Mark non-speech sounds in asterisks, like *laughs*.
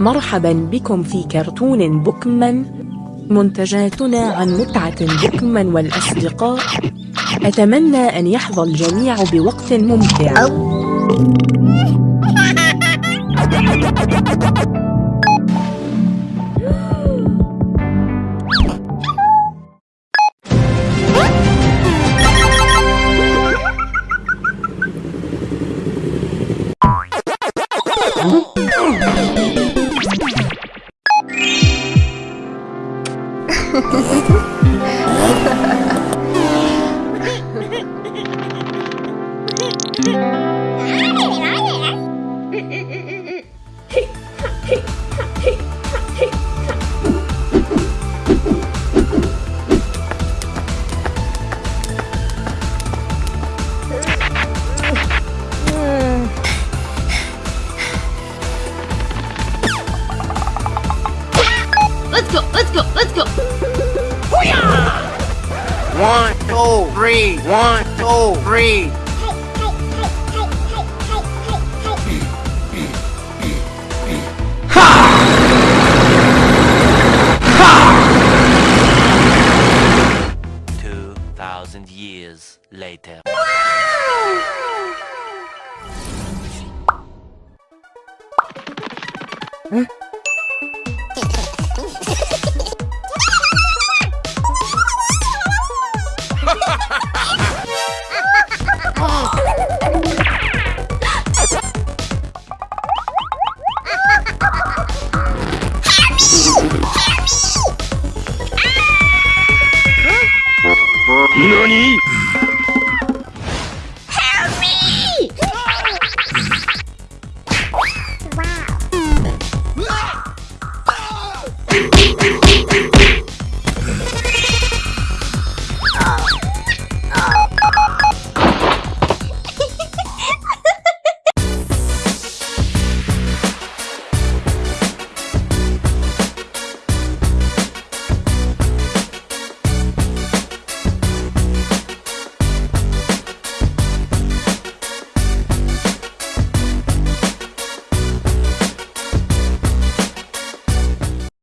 مرحبا بكم في كرتون بوكمان منتجاتنا عن متعة بوكمان والأصدقاء. أتمنى أن يحظى الجميع بوقت ممتع. *laughs* Thank *laughs* *laughs* Let's go, let's go, let's go! Hoo-yah! One, two, three, one, two, three. Two thousand years later. Huh? 何？